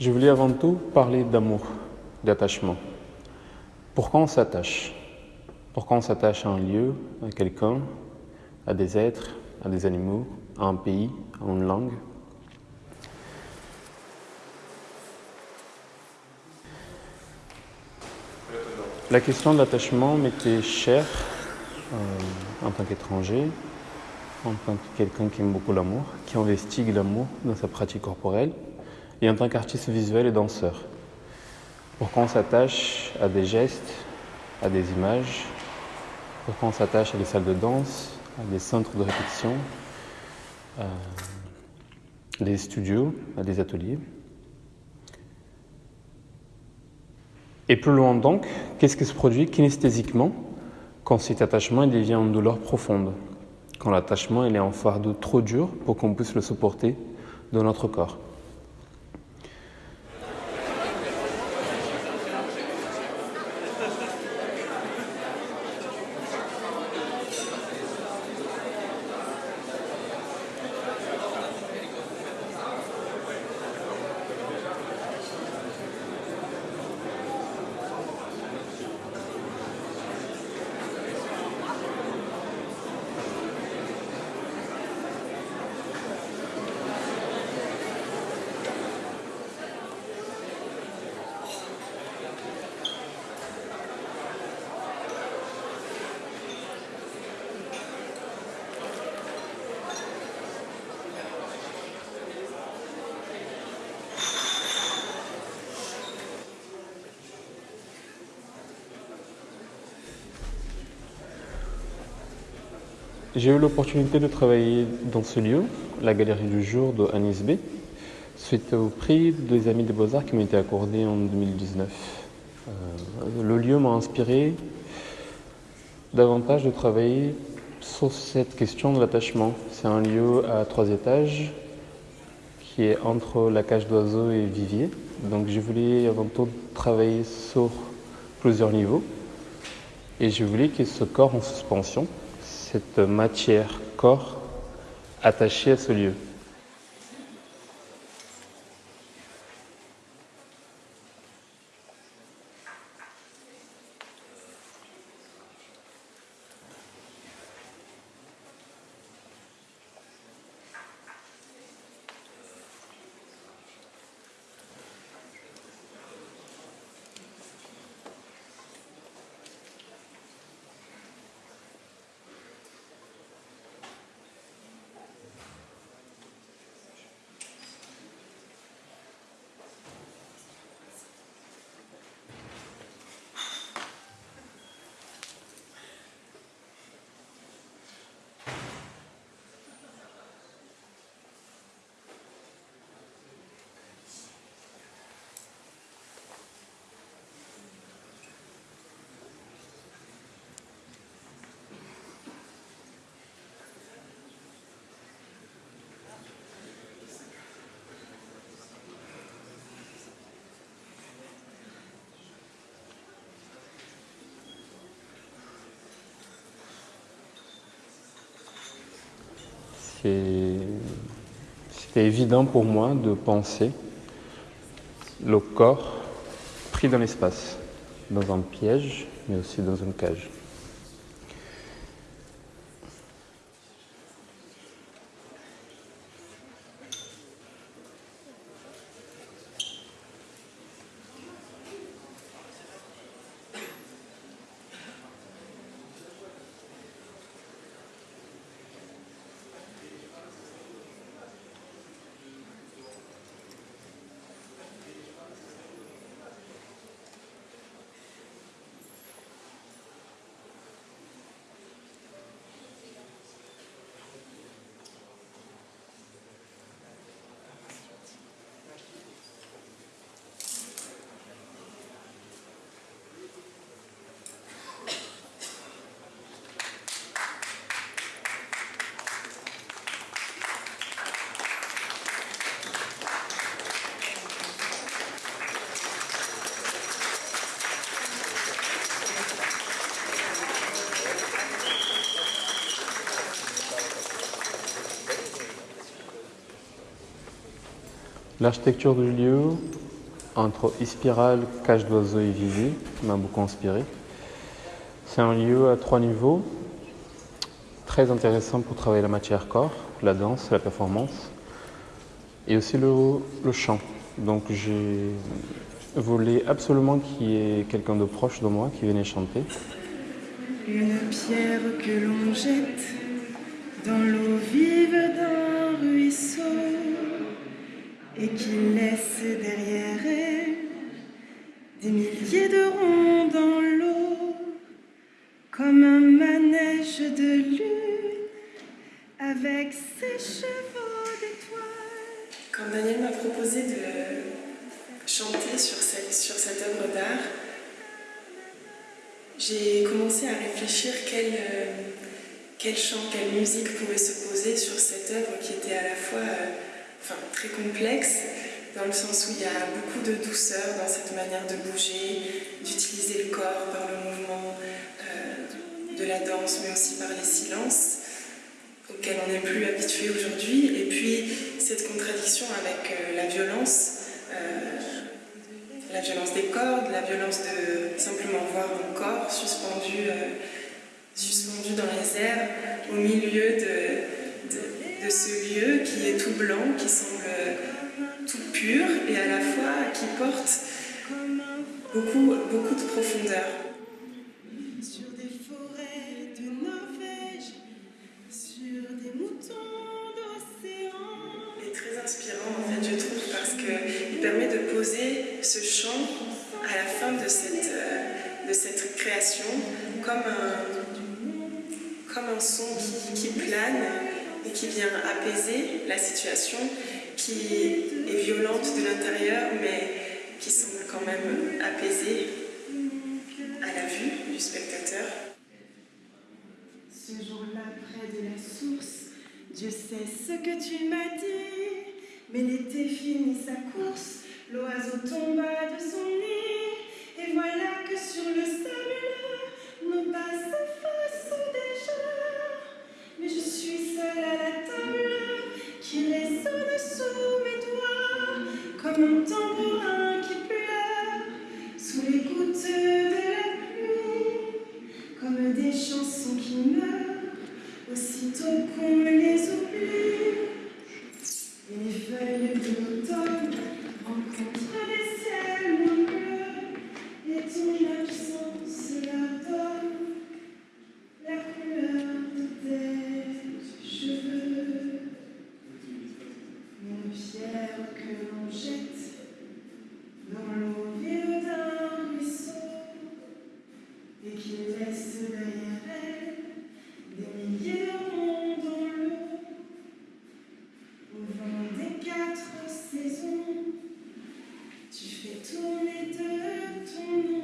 Je voulais avant tout parler d'amour, d'attachement. Pourquoi on s'attache? Pourquoi on s'attache à un lieu, à quelqu'un, à des êtres, à des animaux, à un pays, à une langue? La question de l'attachement m'était chère euh, en tant qu'étranger, en tant que quelqu'un qui aime beaucoup l'amour, qui investigue l'amour dans sa pratique corporelle, et en tant qu'artiste visuel et danseur. Pourquoi on s'attache à des gestes, à des images, pourquoi on s'attache à des salles de danse, à des centres de répétition, à des studios, à des ateliers? Et plus loin donc, qu'est-ce qui se produit kinesthésiquement quand cet attachement devient une douleur profonde? Quand l'attachement est un fardeau trop dur pour qu'on puisse le supporter dans notre corps J'ai eu l'opportunité de travailler dans ce lieu, la Galerie du Jour de Anis B, suite au prix des Amis des Beaux-Arts qui m'a été accordé en 2019. Euh, le lieu m'a inspiré davantage de travailler sur cette question de l'attachement. C'est un lieu à trois étages qui est entre la cage d'oiseaux et Vivier. Donc je voulais avant tout travailler sur plusieurs niveaux et je voulais que ce corps en suspension cette matière corps attachée à ce lieu. C'était évident pour moi de penser le corps pris dans l'espace, dans un piège, mais aussi dans une cage. L'architecture du lieu, entre Ispiral, Cage d'Oiseau et Visée, m'a beaucoup inspiré. C'est un lieu à trois niveaux, très intéressant pour travailler la matière corps, la danse, la performance, et aussi le, le chant. Donc j'ai voulu absolument qu'il y ait quelqu'un de proche de moi qui vienne chanter. Une pierre que l'on jette dans l'eau vive d'un ruisseau et qui laisse derrière elle des milliers de ronds dans l'eau, comme un manège de lune avec ses chevaux d'étoiles. Quand Daniel m'a proposé de chanter sur cette, sur œuvre d'art, j'ai commencé à réfléchir quel, euh, quel chant, quelle musique pouvait se poser sur cette œuvre qui était à la fois euh, très complexe, dans le sens où il y a beaucoup de douceur dans cette manière de bouger, d'utiliser le corps par le mouvement euh, de la danse, mais aussi par les silences auxquels on n'est plus habitué aujourd'hui, et puis cette contradiction avec euh, la violence, euh, la violence des cordes, la violence de simplement voir mon corps suspendu, suspendu dans les airs, au milieu de ce lieu qui est tout blanc, qui semble tout pur, et à la fois qui porte beaucoup, beaucoup de profondeur. Sur des forêts de Norvège, sur des moutons d'océan. est très inspirant en fait je trouve parce qu'il permet de poser ce chant à la fin de cette, euh, de cette création comme un, comme un son qui, qui plane et qui vient apaiser la situation qui est violente de l'intérieur mais qui semble quand même apaisée à la vue du spectateur. Ce jour-là, près de la source, Dieu sait ce que tu m'as dit. Mais l'été finit sa course, l'oiseau tomba de son nid. Et voilà que sur le sable, doigts, comme Au vent des quatre saisons, tu fais tourner de ton nom.